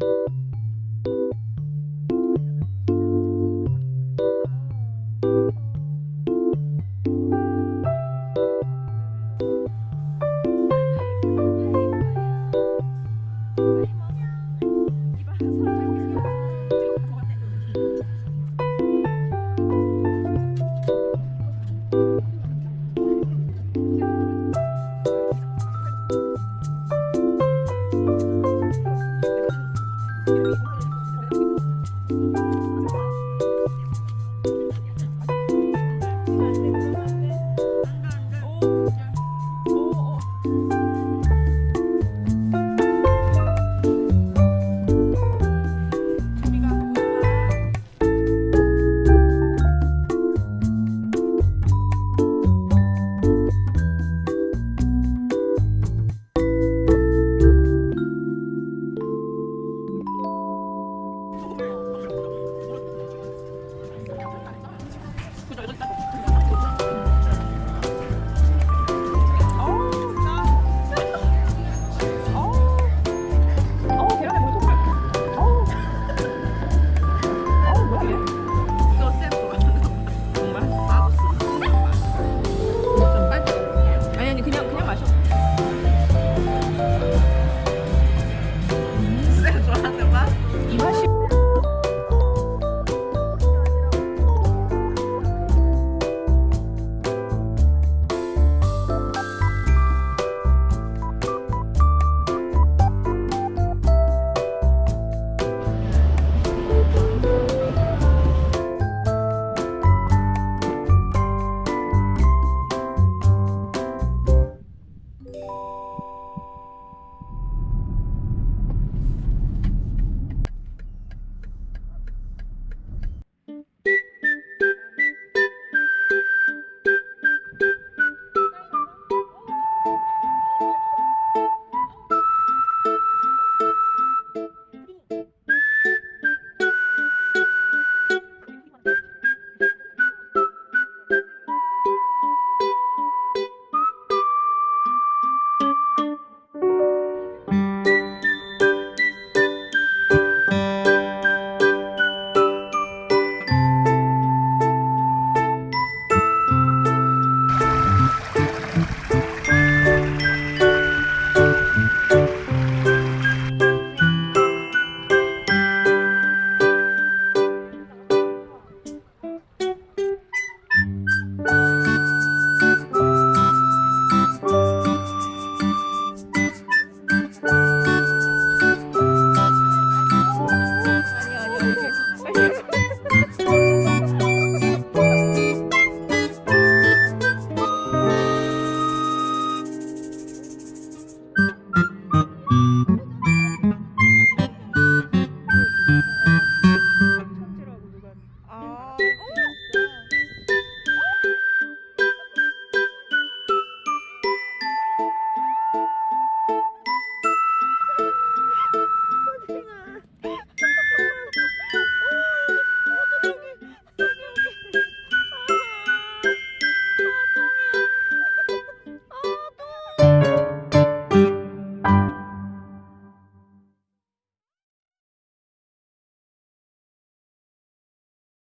you